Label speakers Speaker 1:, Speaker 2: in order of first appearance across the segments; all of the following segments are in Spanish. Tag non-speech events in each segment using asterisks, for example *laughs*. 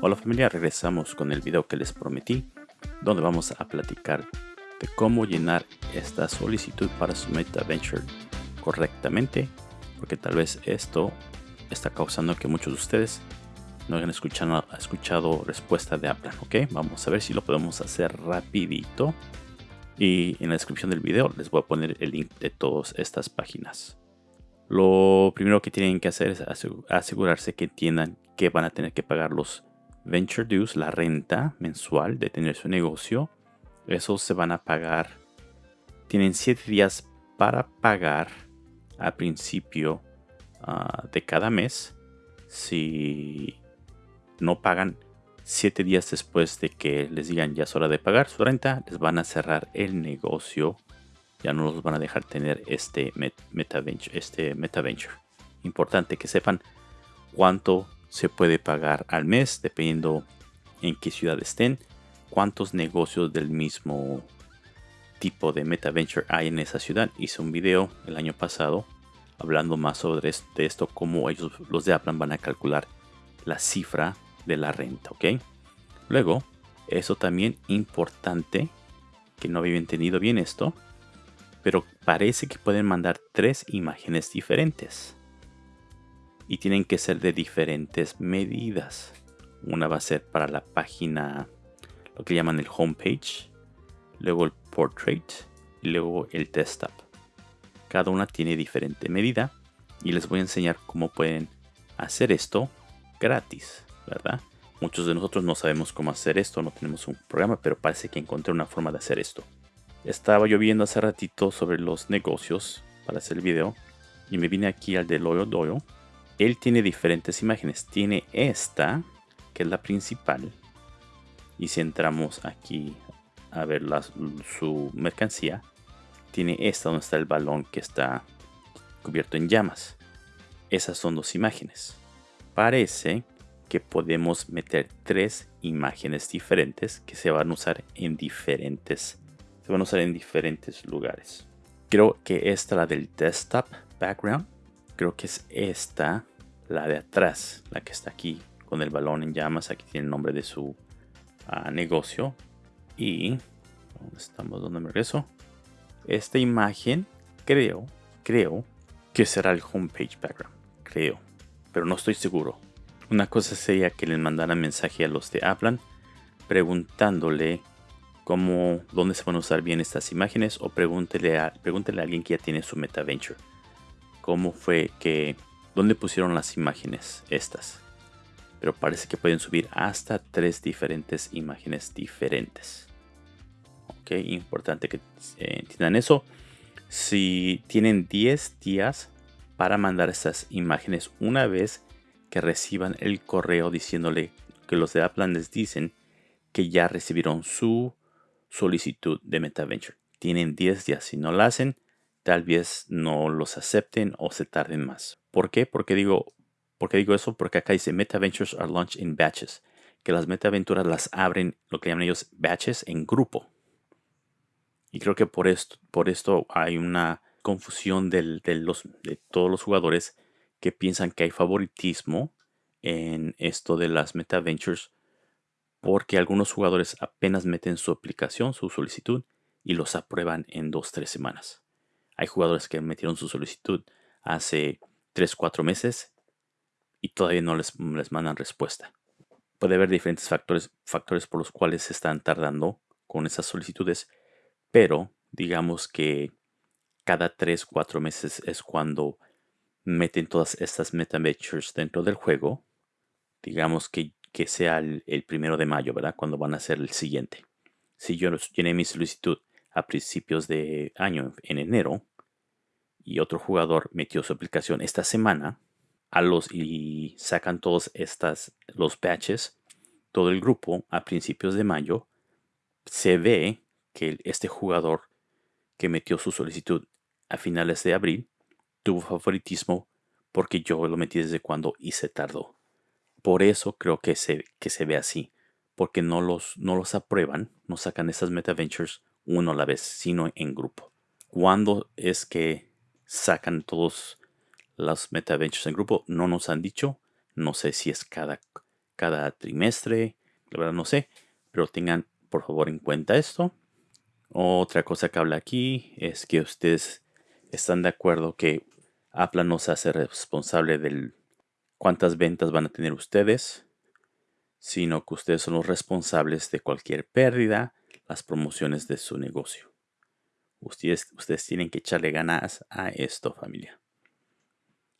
Speaker 1: Hola familia, regresamos con el video que les prometí, donde vamos a platicar de cómo llenar esta solicitud para su MetaVenture correctamente, porque tal vez esto está causando que muchos de ustedes no hayan escuchado, escuchado respuesta de Apple, ¿ok? Vamos a ver si lo podemos hacer rapidito. Y en la descripción del video les voy a poner el link de todas estas páginas. Lo primero que tienen que hacer es asegurarse que entiendan que van a tener que pagar los venture dues, la renta mensual de tener su negocio. Esos se van a pagar. Tienen 7 días para pagar a principio ah, de cada mes. Si no pagan 7 días después de que les digan ya es hora de pagar su renta, les van a cerrar el negocio. Ya no los van a dejar tener este MetaVenture. Este meta Importante que sepan cuánto se puede pagar al mes, dependiendo en qué ciudad estén, cuántos negocios del mismo tipo de MetaVenture hay en esa ciudad. Hice un video el año pasado hablando más sobre esto, cómo ellos, los de Apple, van a calcular la cifra de la renta, ¿ok? Luego, eso también importante, que no había entendido bien esto, pero parece que pueden mandar tres imágenes diferentes y tienen que ser de diferentes medidas. Una va a ser para la página, lo que llaman el homepage, luego el portrait y luego el desktop. Cada una tiene diferente medida y les voy a enseñar cómo pueden hacer esto gratis, ¿verdad? Muchos de nosotros no sabemos cómo hacer esto, no tenemos un programa, pero parece que encontré una forma de hacer esto. Estaba yo viendo hace ratito sobre los negocios para hacer el video y me vine aquí al de Loyo Doyo él tiene diferentes imágenes. Tiene esta, que es la principal. Y si entramos aquí a ver su mercancía, tiene esta donde está el balón que está cubierto en llamas. Esas son dos imágenes. Parece que podemos meter tres imágenes diferentes que se van a usar en diferentes se van a usar en diferentes lugares. Creo que esta la del desktop background creo que es esta, la de atrás, la que está aquí con el balón en llamas. Aquí tiene el nombre de su ah, negocio. Y, ¿dónde estamos? ¿Dónde me regreso? Esta imagen, creo, creo que será el homepage background. Creo, pero no estoy seguro. Una cosa sería que le mandaran mensaje a los de Aplan preguntándole cómo, dónde se van a usar bien estas imágenes o pregúntele a, pregúntele a alguien que ya tiene su MetaVenture cómo fue que, dónde pusieron las imágenes estas. Pero parece que pueden subir hasta tres diferentes imágenes diferentes. Ok, importante que eh, entiendan eso. Si tienen 10 días para mandar estas imágenes una vez que reciban el correo diciéndole que los de Apple les dicen que ya recibieron su solicitud de MetaVenture. Tienen 10 días. Si no lo hacen, tal vez no los acepten o se tarden más. ¿Por qué? Porque digo, porque digo eso? Porque acá dice MetaVentures are launched in batches. Que las metaventuras las abren, lo que llaman ellos, batches en grupo. Y creo que por esto, por esto hay una confusión de, los, de todos los jugadores que piensan que hay favoritismo en esto de las MetaVentures porque algunos jugadores apenas meten su aplicación, su solicitud y los aprueban en 2-3 semanas. Hay jugadores que metieron su solicitud hace 3, 4 meses y todavía no les, les mandan respuesta. Puede haber diferentes factores, factores por los cuales se están tardando con esas solicitudes, pero digamos que cada 3, 4 meses es cuando meten todas estas MetaVentures dentro del juego. Digamos que, que sea el, primero de mayo, ¿verdad? Cuando van a ser el siguiente. Si yo llené mi solicitud a principios de año, en enero, y otro jugador metió su aplicación esta semana, a los y sacan todos estas los patches, todo el grupo a principios de mayo, se ve que este jugador que metió su solicitud a finales de abril tuvo favoritismo porque yo lo metí desde cuando y se tardó. Por eso creo que se, que se ve así, porque no los, no los aprueban, no sacan estas MetaVentures uno a la vez, sino en grupo. ¿Cuándo es que sacan todos los MetaVentures en grupo? No nos han dicho. No sé si es cada, cada trimestre, la verdad no sé, pero tengan por favor en cuenta esto. Otra cosa que habla aquí es que ustedes están de acuerdo que Apple no se hace responsable de cuántas ventas van a tener ustedes, sino que ustedes son los responsables de cualquier pérdida, las promociones de su negocio. Ustedes, ustedes tienen que echarle ganas a esto, familia.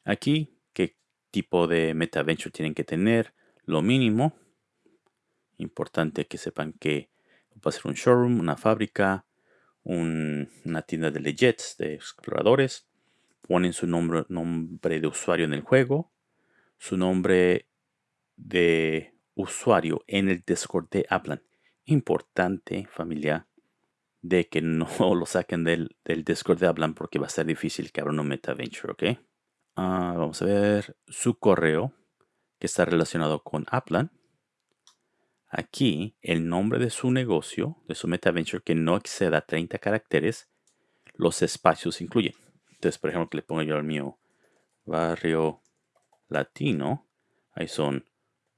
Speaker 1: Aquí, ¿qué tipo de metaventure tienen que tener? Lo mínimo. Importante que sepan que va a ser un showroom, una fábrica, una tienda de legends, de exploradores. Ponen su nombre, de usuario en el juego, su nombre de usuario en el Discord de Aplan. Importante, familia, de que no *laughs* lo saquen del, Discord de Hablan porque va a ser difícil que abra un MetaVenture, ¿ok? Ah, vamos a ver su correo que está relacionado con Aplan. Aquí, el nombre de su negocio, de su MetaVenture, que no exceda 30 caracteres, los espacios incluyen. Por ejemplo, que le pongo yo al mío barrio latino, ahí son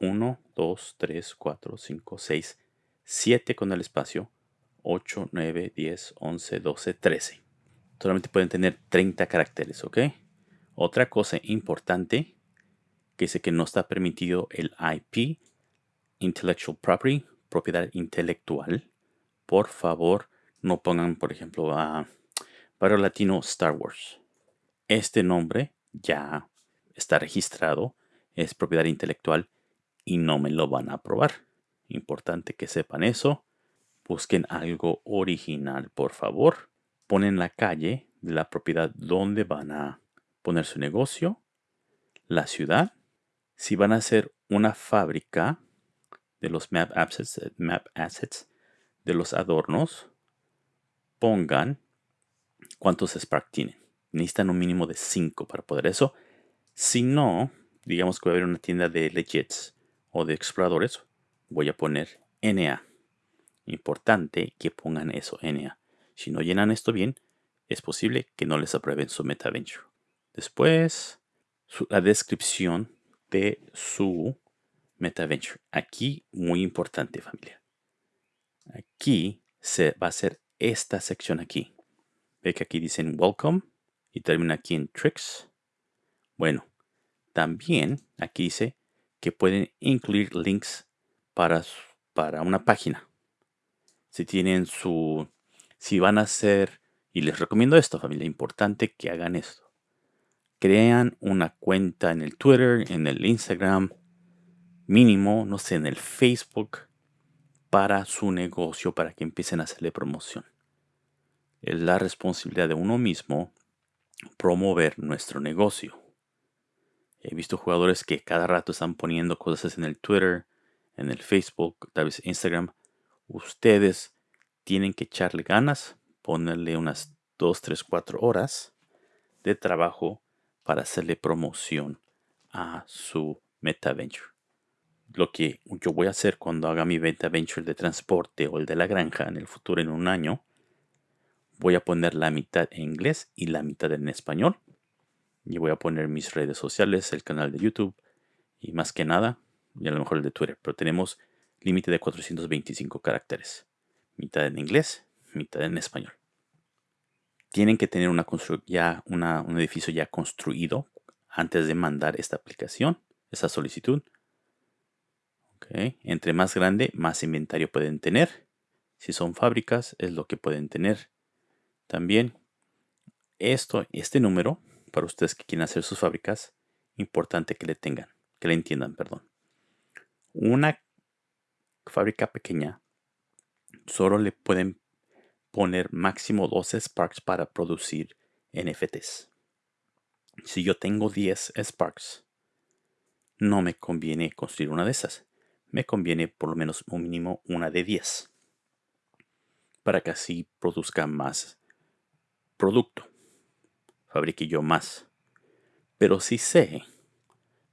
Speaker 1: 1, 2, 3, 4, 5, 6, 7 con el espacio, 8, 9, 10, 11, 12, 13. Solamente pueden tener 30 caracteres, ¿ok? Otra cosa importante que dice que no está permitido el IP, Intellectual Property, propiedad intelectual. Por favor, no pongan, por ejemplo, a Barrio Latino Star Wars. Este nombre ya está registrado, es propiedad intelectual y no me lo van a aprobar. Importante que sepan eso. Busquen algo original, por favor. Ponen la calle de la propiedad donde van a poner su negocio, la ciudad. Si van a hacer una fábrica de los map assets, map assets de los adornos, pongan cuántos Spark tienen. Necesitan un mínimo de 5 para poder eso. Si no, digamos que va a haber una tienda de legits o de exploradores, voy a poner NA. Importante que pongan eso NA. Si no llenan esto bien, es posible que no les aprueben su MetaVenture. Después, la descripción de su MetaVenture. Aquí, muy importante familia. Aquí se va a hacer esta sección aquí. Ve que aquí dicen Welcome y termina aquí en Tricks. Bueno, también aquí dice que pueden incluir links para, para una página. Si tienen su... Si van a hacer... Y les recomiendo esto, familia. Importante que hagan esto. Crean una cuenta en el Twitter, en el Instagram, mínimo, no sé, en el Facebook, para su negocio, para que empiecen a hacerle promoción. Es la responsabilidad de uno mismo promover nuestro negocio. He visto jugadores que cada rato están poniendo cosas en el Twitter, en el Facebook, tal vez Instagram. Ustedes tienen que echarle ganas, ponerle unas 2, 3, 4 horas de trabajo para hacerle promoción a su MetaVenture. Lo que yo voy a hacer cuando haga mi MetaVenture de transporte o el de la granja en el futuro en un año, voy a poner la mitad en inglés y la mitad en español y voy a poner mis redes sociales, el canal de YouTube y más que nada, y a lo mejor el de Twitter. Pero tenemos límite de 425 caracteres. Mitad en inglés, mitad en español. Tienen que tener ya un edificio ya construido antes de mandar esta aplicación, esta solicitud. Entre más grande, más inventario pueden tener. Si son fábricas, es lo que pueden tener. También esto, este número para ustedes que quieren hacer sus fábricas, importante que le tengan, que le entiendan, perdón. Una fábrica pequeña solo le pueden poner máximo 12 Sparks para producir NFTs. Si yo tengo 10 Sparks, no me conviene construir una de esas. Me conviene por lo menos un mínimo una de 10 para que así produzca más producto fabrique yo más. Pero si sé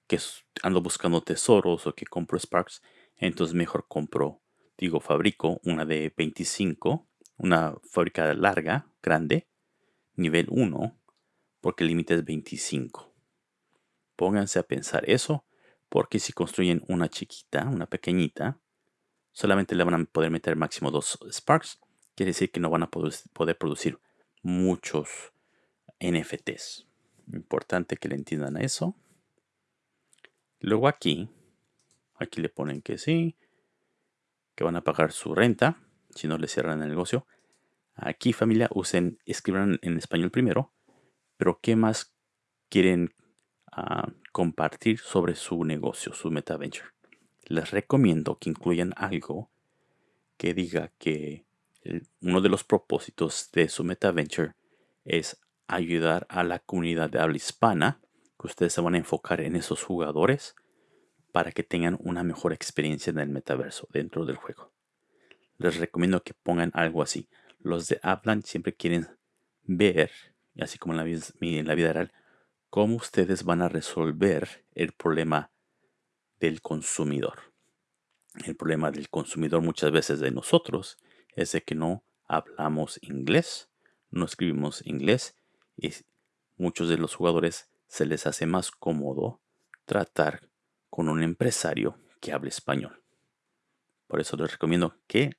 Speaker 1: que ando buscando tesoros o que compro Sparks, entonces mejor compro, digo, fabrico una de 25 una fábrica larga, grande, nivel 1, porque el límite es 25. Pónganse a pensar eso, porque si construyen una chiquita, una pequeñita, solamente le van a poder meter máximo dos Sparks. Quiere decir que no van a poder producir muchos NFTs. Importante que le entiendan eso. Luego aquí, aquí le ponen que sí, que van a pagar su renta, si no le cierran el negocio. Aquí familia, usen, escriban en español primero, pero ¿qué más quieren ah, compartir sobre su negocio, su MetaVenture? Les recomiendo que incluyan algo que diga que uno de los propósitos de su MetaVenture es ayudar a la comunidad de habla hispana, que ustedes se van a enfocar en esos jugadores para que tengan una mejor experiencia en el metaverso dentro del juego. Les recomiendo que pongan algo así. Los de hablan siempre quieren ver, así como en la, en la vida real, cómo ustedes van a resolver el problema del consumidor. El problema del consumidor muchas veces de nosotros es de que no hablamos inglés, no escribimos inglés y muchos de los jugadores se les hace más cómodo tratar con un empresario que hable español. Por eso les recomiendo que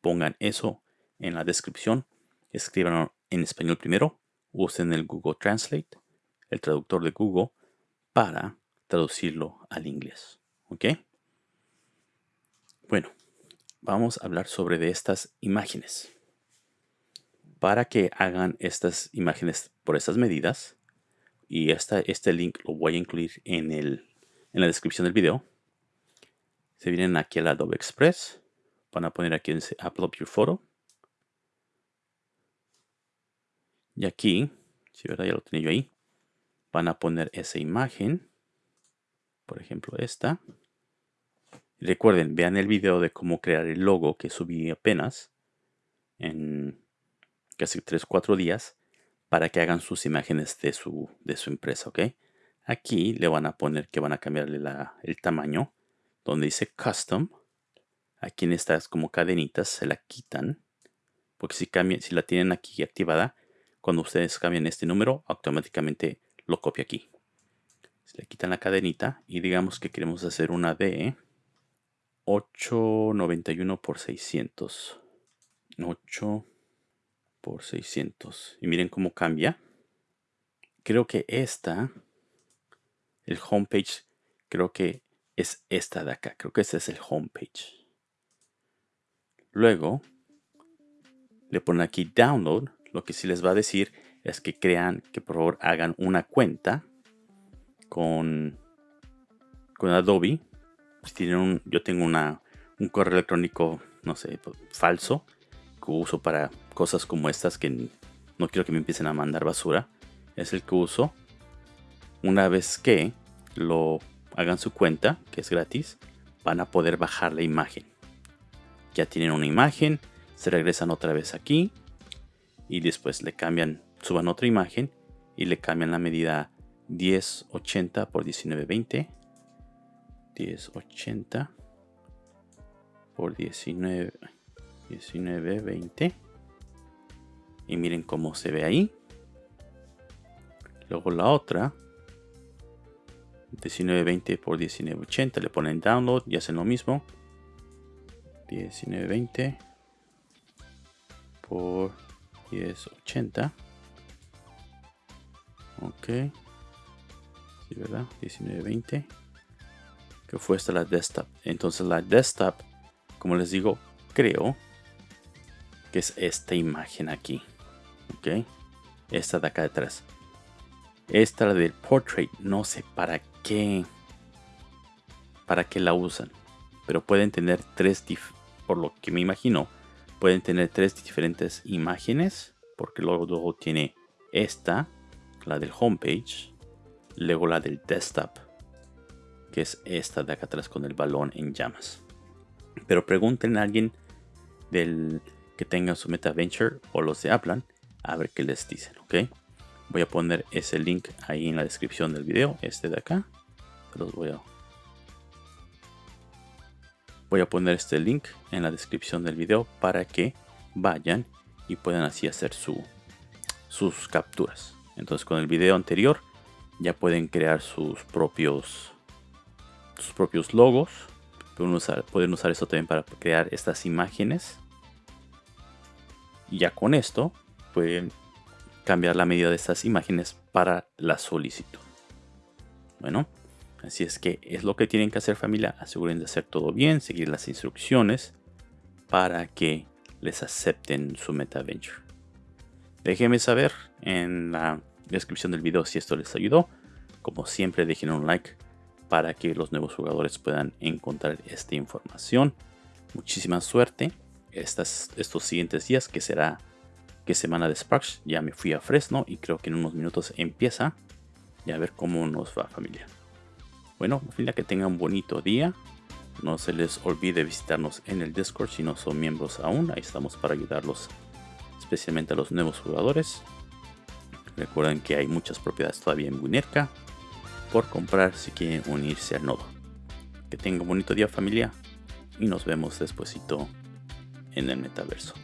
Speaker 1: pongan eso en la descripción. Escriban en español primero. Usen el Google Translate, el traductor de Google, para traducirlo al inglés. ¿Ok? Bueno, vamos a hablar sobre de estas imágenes. Para que hagan estas imágenes por estas medidas, y esta, este link lo voy a incluir en el en la descripción del video. Se vienen aquí al Adobe Express. Van a poner aquí Upload Your Photo. Y aquí, si verdad ya lo tenía yo ahí, van a poner esa imagen. Por ejemplo, esta. Recuerden, vean el video de cómo crear el logo que subí apenas en casi 3-4 días para que hagan sus imágenes de su, de su empresa, ¿ok? Aquí le van a poner que van a cambiarle el tamaño. Donde dice Custom. Aquí en estas como cadenitas se la quitan. Porque si, cambian, si la tienen aquí activada, cuando ustedes cambian este número, automáticamente lo copia aquí. Se le quitan la cadenita y digamos que queremos hacer una de 891 por 600. 8 por 600. Y miren cómo cambia. Creo que esta el homepage creo que es esta de acá. Creo que este es el homepage. Luego le ponen aquí download. Lo que sí les va a decir es que crean, que por favor hagan una cuenta con, con Adobe. Si tienen un, yo tengo una, un correo electrónico, no sé, falso, que uso para cosas como estas que no quiero que me empiecen a mandar basura. Es el que uso una vez que lo hagan su cuenta, que es gratis, van a poder bajar la imagen. Ya tienen una imagen, se regresan otra vez aquí y después le cambian, suban otra imagen y le cambian la medida 1080 por 1920. 1080 por 19 1920 y miren cómo se ve ahí. Luego la otra 1920 por 1980 le ponen download y hacen lo mismo. 1920 por 1080 ok. Sí verdad 1920 que fue esta la desktop. Entonces la desktop como les digo creo que es esta imagen aquí ok esta de acá detrás esta del portrait no sé para qué para qué la usan pero pueden tener tres por lo que me imagino pueden tener tres diferentes imágenes porque luego, tiene esta la del homepage luego la del desktop que es esta de acá atrás con el balón en llamas pero pregunten a alguien del que tenga su MetaVenture o los de Aplan a ver qué les dicen, ¿ok? Voy a poner ese link ahí en la descripción del video, este de acá. los voy a voy a poner este link en la descripción del video para que vayan y puedan así hacer su, sus capturas. Entonces con el video anterior ya pueden crear sus propios sus propios logos. Pueden usar, pueden usar esto también para crear estas imágenes. Y ya con esto pueden cambiar la medida de estas imágenes para la solicitud. Bueno, así es que es lo que tienen que hacer familia. Aseguren de hacer todo bien, seguir las instrucciones para que les acepten su MetaVenture. Déjenme saber en la descripción del video si esto les ayudó. Como siempre, dejen un like para que los nuevos jugadores puedan encontrar esta información. Muchísima suerte estos siguientes días, que será que semana de Sparks. Ya me fui a Fresno y creo que en unos minutos empieza. Y a ver cómo nos va familia. Bueno, familia, que tengan un bonito día. No se les olvide visitarnos en el Discord si no son miembros aún. Ahí estamos para ayudarlos, especialmente a los nuevos jugadores. Recuerden que hay muchas propiedades todavía en Winerka por comprar si quieren unirse al nodo. Que tengan un bonito día familia y nos vemos despuesito en el metaverso.